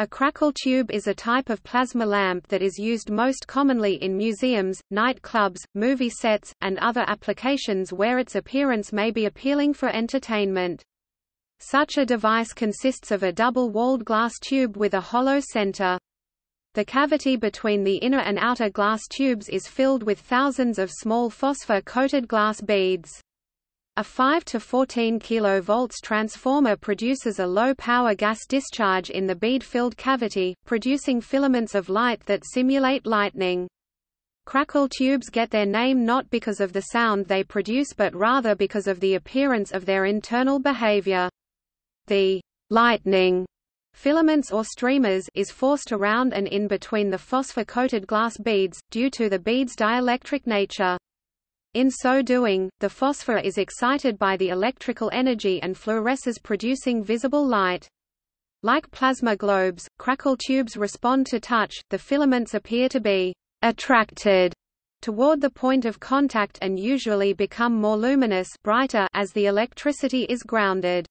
A crackle tube is a type of plasma lamp that is used most commonly in museums, nightclubs, movie sets, and other applications where its appearance may be appealing for entertainment. Such a device consists of a double-walled glass tube with a hollow center. The cavity between the inner and outer glass tubes is filled with thousands of small phosphor-coated glass beads. A 5 to 14 kV transformer produces a low-power gas discharge in the bead-filled cavity, producing filaments of light that simulate lightning. Crackle tubes get their name not because of the sound they produce but rather because of the appearance of their internal behavior. The lightning filaments or streamers is forced around and in between the phosphor-coated glass beads, due to the bead's dielectric nature. In so doing, the phosphor is excited by the electrical energy and fluoresces producing visible light. Like plasma globes, crackle tubes respond to touch, the filaments appear to be attracted toward the point of contact and usually become more luminous brighter as the electricity is grounded.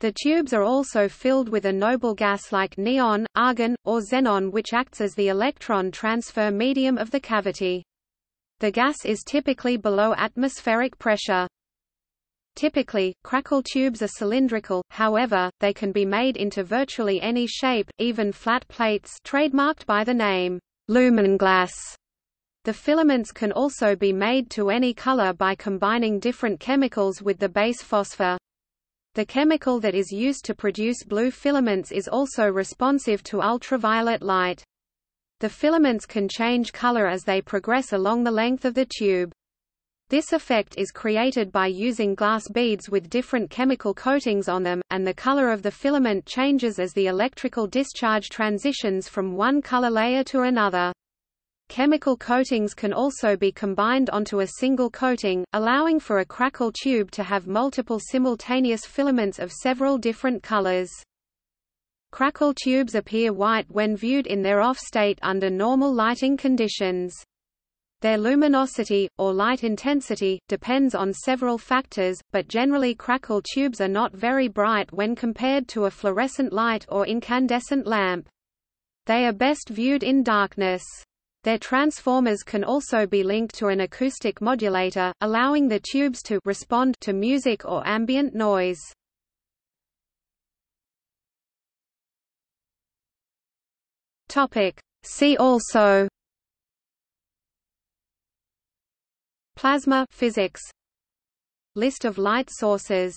The tubes are also filled with a noble gas like neon, argon, or xenon which acts as the electron transfer medium of the cavity. The gas is typically below atmospheric pressure. Typically, crackle tubes are cylindrical, however, they can be made into virtually any shape, even flat plates trademarked by the name, lumenglass. The filaments can also be made to any color by combining different chemicals with the base phosphor. The chemical that is used to produce blue filaments is also responsive to ultraviolet light. The filaments can change color as they progress along the length of the tube. This effect is created by using glass beads with different chemical coatings on them, and the color of the filament changes as the electrical discharge transitions from one color layer to another. Chemical coatings can also be combined onto a single coating, allowing for a crackle tube to have multiple simultaneous filaments of several different colors. Crackle tubes appear white when viewed in their off state under normal lighting conditions. Their luminosity, or light intensity, depends on several factors, but generally crackle tubes are not very bright when compared to a fluorescent light or incandescent lamp. They are best viewed in darkness. Their transformers can also be linked to an acoustic modulator, allowing the tubes to respond to music or ambient noise. Topic. See also Plasma physics List of light sources